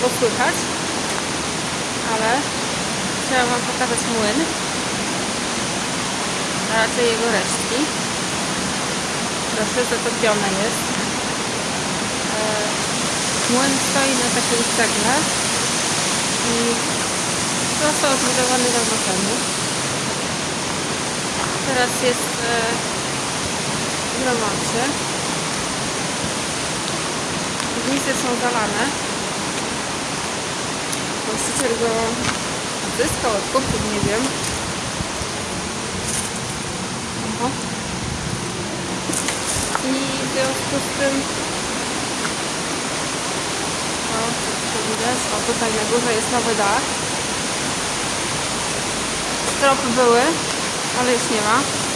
słabo słychać, ale chciałam Wam pokazać młyn, a raczej jego resztki. Proszę, zatopione jest. E, Młyn stoi na takiej cegle i został zbudowany dawno temu. Teraz jest e, w remoncie. Piwnice są zalane. Właściciel go odzyskał, odkupił, nie wiem. Oho. I w związku z tym o, co widać? O, tutaj na górze jest nowy dach. Stropy były, ale już nie ma.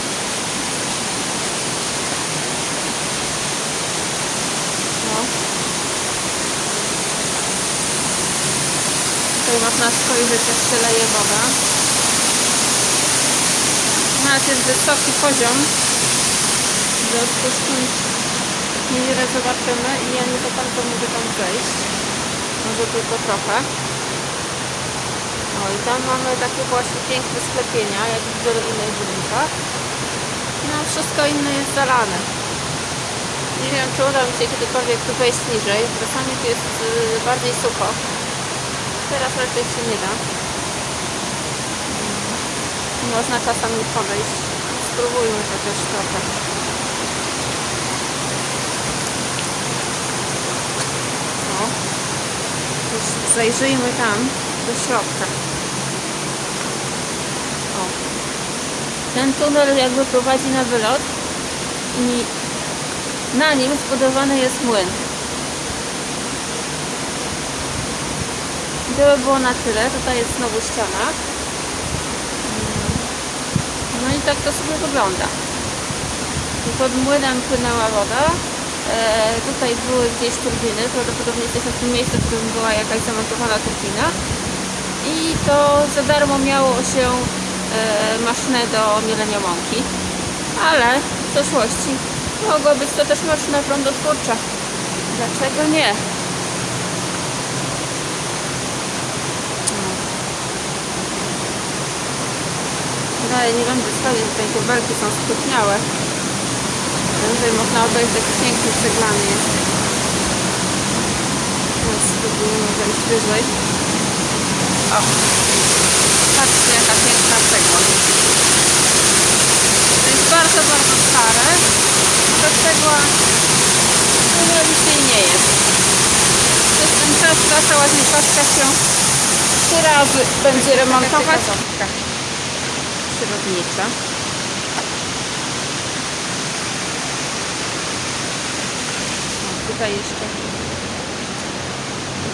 Można spojrzeć, jak się leje woda. Teraz jest wysoki poziom, w związku z czym niewiele zobaczymy i ja nie za bardzo mogę tam wejść. Może tylko trochę. O i tam mamy takie właśnie piękne sklepienia, jak w wielu innych budynkach. No wszystko inne jest zalane. Nie wiem, czy uda mi się kiedykolwiek tu wejść niżej. Czasami tu jest y, bardziej sucho. Teraz raczej się nie da. Można czasami podejść. Spróbujmy chociaż trochę. O. Już zajrzyjmy tam do środka. O. Ten tunel jakby prowadzi na wylot i na nim zbudowany jest młyn. I było na tyle. Tutaj jest znowu ściana. Mm. No i tak to sobie wygląda. Pod młynem płynęła woda. E, tutaj były gdzieś turbiny. Prawdopodobnie jesteśmy w tym miejscu, w którym była jakaś zamontowana turbina. I to za darmo miało się e, maszynę do mielenia mąki. Ale w przeszłości mogła być to też maszyna prądotwórcza. Dlaczego nie? Dalej nie będę stawiać, tutaj te belki są spóźniałe. Tutaj można obejrzeć jaki piękny ceglany jest. Teraz spróbujemy wejść wyżej. O! Patrzcie jaka piękna cegła. To jest bardzo, bardzo stare. Ta cegła no, robić jej nie jest. Przez ten czas ta cała znieczaszka się trzy razy będzie remontować. Przyrodnicza. Tutaj jeszcze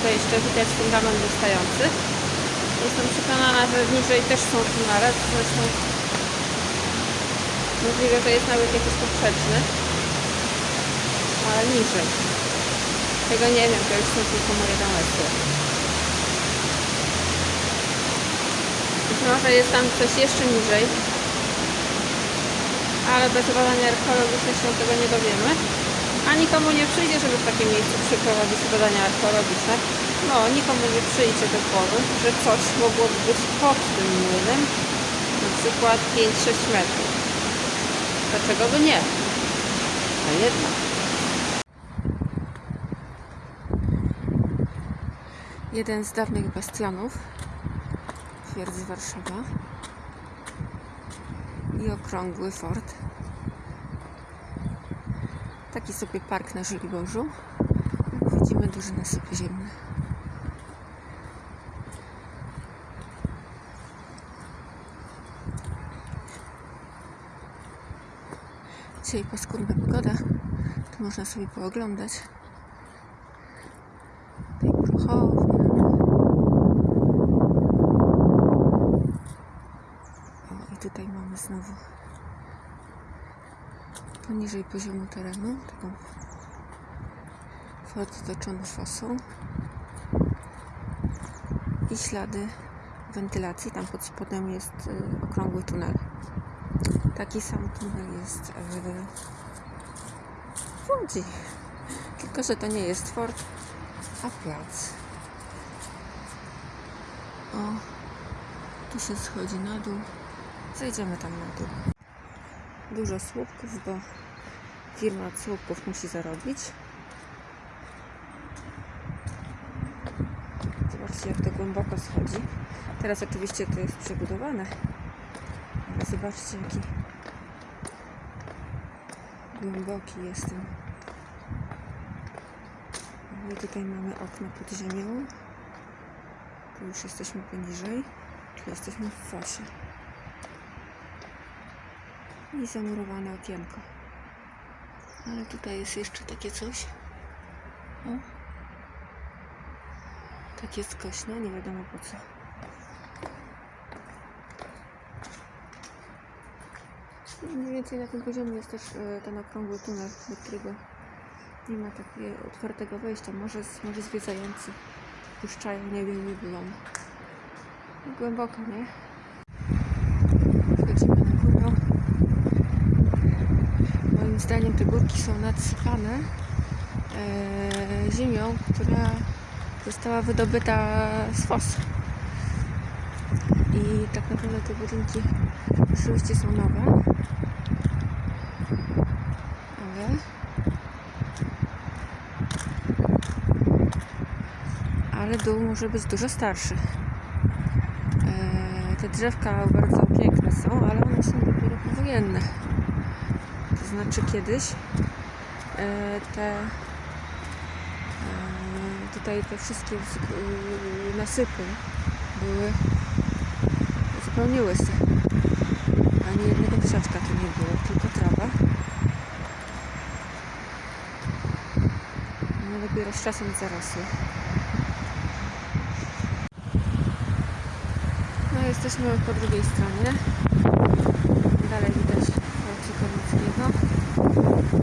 tutaj jeszcze widać fundament wystający. Jestem przekonana, że niżej też są tunele, zresztą możliwe, że jest nawet jakiś poprzeczny, ale niżej. Tego nie wiem, to już są tylko moje domysły. Może jest tam coś jeszcze niżej, ale bez badania archeologicznych się tego nie dowiemy. A nikomu nie przyjdzie, żeby w takim miejscu przeprowadzić badania archeologiczne. No, nikomu nie przyjdzie do głowy, że coś mogłoby być pod tym młynem, na przykład 5-6 metrów. Dlaczego by nie? A jednak. Jeden z dawnych bastionów twierdzy Warszawa i okrągły fort. Taki sobie park na Żoliborzu. Widzimy, duży nasyp ziemny. Dzisiaj paskudna pogoda, to można sobie pooglądać. Tutaj brzuchownia. O, i tutaj mamy znowu poniżej poziomu terenu taką fort otoczony fosą i ślady wentylacji. Tam pod spodem jest y, okrągły tunel. Taki sam tunel jest w w Łodzi. Tylko, że to nie jest fort, a plac. O, tu się schodzi na dół. Zejdziemy tam na dół. Dużo słupków, bo firma od słupków musi zarobić. Zobaczcie, jak to głęboko schodzi. Teraz oczywiście to jest przebudowane. Ale zobaczcie, jaki głęboki jest ten. My tutaj mamy okno pod ziemią. Tu już jesteśmy poniżej. Jesteśmy w fosie. I zamurowane okienko. Ale tutaj jest jeszcze takie coś. O. Takie skośne, nie wiadomo po co. I Mniej więcej na tym poziomie jest też e, ten okrągły tunel, do którego nie ma takiego otwartego wejścia. Może, może zwiedzający puszczają, nie wiem, nie. Głęboko, nie? Wchodzimy na zdaniem te górki są nadsypane e, ziemią, która została wydobyta z fos. I tak naprawdę te budynki oczywiście są nowe. Ale ale dół może być dużo starszy. E, te drzewka bardzo piękne są, ale one są dopiero powojenne. Znaczy kiedyś e, te e, tutaj te wszystkie y, nasypy były zupełnie łyse. Ani jednego krzaczka tu nie było, tylko trawa. One dopiero z czasem zarosły. No jesteśmy po drugiej stronie.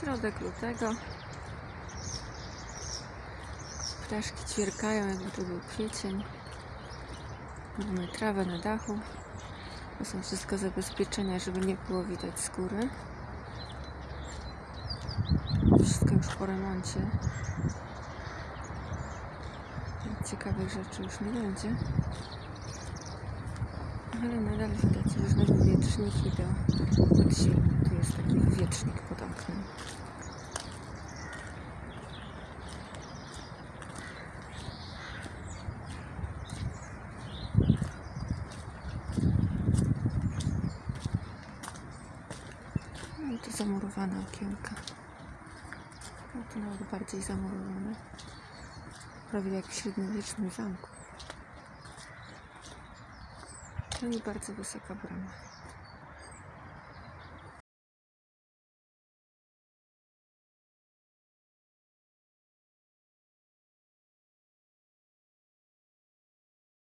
Środek lutego. Ptaszki ćwierkają, jakby to był kwiecień. Mamy trawę na dachu. To są wszystko zabezpieczenia, żeby nie było widać skóry. Wszystko już po remoncie. Ciekawych rzeczy już nie będzie. Ale nadal widać różne wywieczniki do podziemi. Tu jest taki wywiecznik pod oknem. No tu zamurowane okienka. No to nawet bardziej zamurowane. Prawie jak w średniowiecznym zamku. No i bardzo wysoka brama.